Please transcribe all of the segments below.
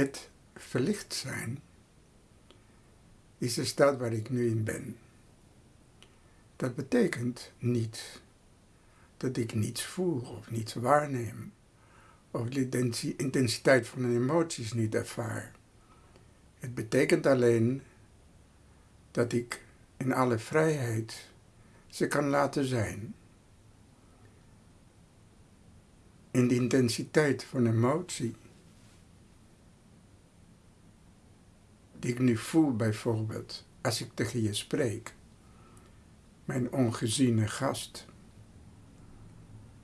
Het verlicht zijn is de staat waar ik nu in ben. Dat betekent niet dat ik niets voel of niets waarneem, of de intensiteit van de emoties niet ervaar. Het betekent alleen dat ik in alle vrijheid ze kan laten zijn. In de intensiteit van emotie die ik nu voel bijvoorbeeld als ik tegen je spreek, mijn ongeziene gast,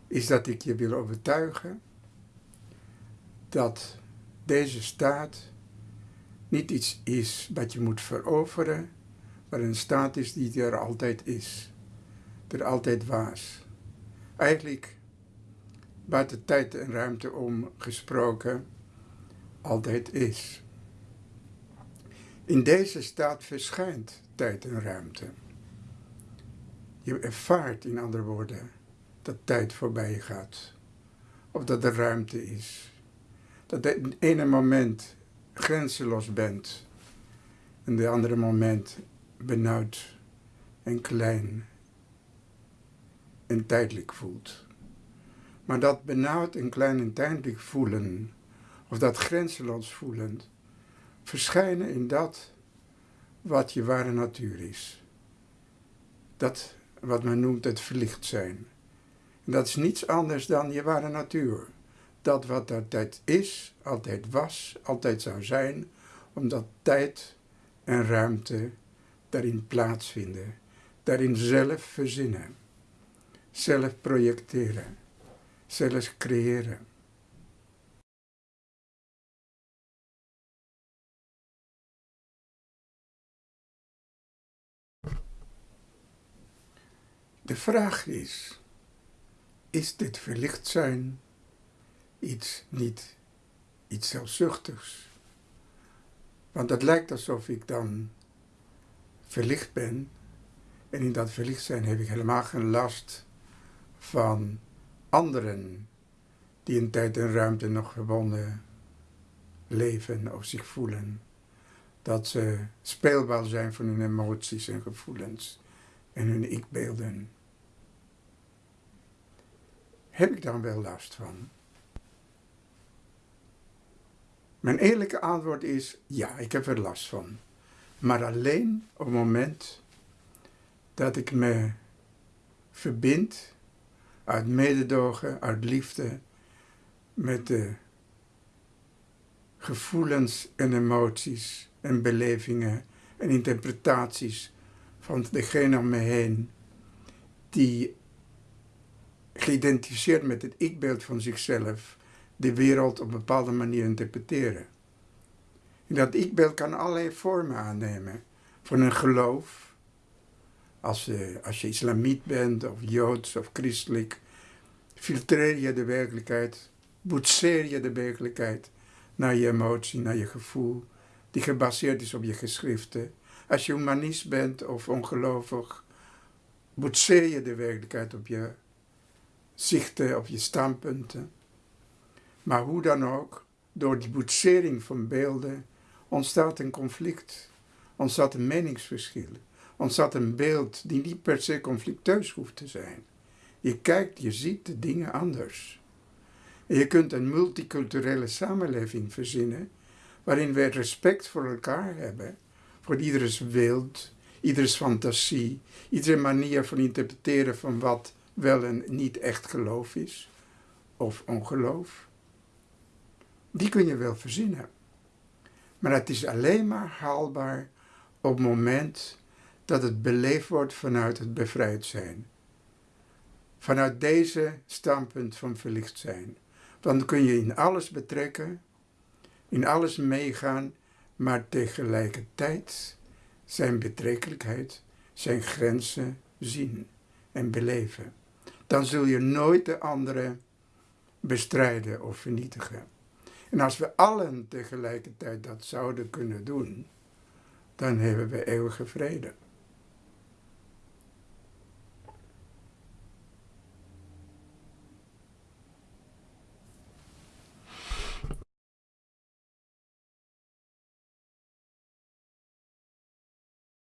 is dat ik je wil overtuigen dat deze staat niet iets is wat je moet veroveren, maar een staat is die er altijd is, er altijd was. Eigenlijk buiten tijd en ruimte om gesproken, altijd is. In deze staat verschijnt tijd en ruimte. Je ervaart, in andere woorden, dat tijd voorbij gaat. Of dat er ruimte is. Dat je in ene moment grenzeloos bent. En de andere moment benauwd en klein en tijdelijk voelt. Maar dat benauwd en klein en tijdelijk voelen, of dat grenzeloos voelen, verschijnen in dat wat je ware natuur is. Dat wat men noemt het verlicht zijn. En dat is niets anders dan je ware natuur. Dat wat altijd is, altijd was, altijd zou zijn, omdat tijd en ruimte daarin plaatsvinden, daarin zelf verzinnen, zelf projecteren, zelf creëren. De vraag is, is dit verlicht zijn iets niet iets zelfzuchtigs? Want het lijkt alsof ik dan verlicht ben en in dat verlicht zijn heb ik helemaal geen last van anderen die in tijd en ruimte nog verbonden leven of zich voelen. Dat ze speelbaar zijn van hun emoties en gevoelens en hun ikbeelden heb ik dan wel last van? Mijn eerlijke antwoord is ja, ik heb er last van. Maar alleen op het moment dat ik me verbind uit mededogen, uit liefde met de gevoelens en emoties en belevingen en interpretaties van degene om me heen die geïdentificeerd met het ikbeeld van zichzelf de wereld op een bepaalde manier interpreteren. En dat ikbeeld kan allerlei vormen aannemen. Van een geloof, als, uh, als je islamiet bent of joods of christelijk, filtreer je de werkelijkheid, boetseer je de werkelijkheid naar je emotie, naar je gevoel, die gebaseerd is op je geschriften. Als je humanist bent of ongelovig, boetseer je de werkelijkheid op je zichten of je standpunten. Maar hoe dan ook, door die boetsering van beelden ontstaat een conflict, ontstaat een meningsverschil, ontstaat een beeld die niet per se conflicteus hoeft te zijn. Je kijkt, je ziet de dingen anders. En je kunt een multiculturele samenleving verzinnen waarin we respect voor elkaar hebben, voor ieders wild, ieders fantasie, iedere manier van interpreteren van wat wel een niet echt geloof is, of ongeloof, die kun je wel verzinnen. Maar het is alleen maar haalbaar op het moment dat het beleefd wordt vanuit het bevrijd zijn. Vanuit deze standpunt van verlicht zijn. Dan kun je in alles betrekken, in alles meegaan, maar tegelijkertijd zijn betrekkelijkheid, zijn grenzen zien en beleven dan zul je nooit de andere bestrijden of vernietigen. En als we allen tegelijkertijd dat zouden kunnen doen, dan hebben we eeuwige vrede.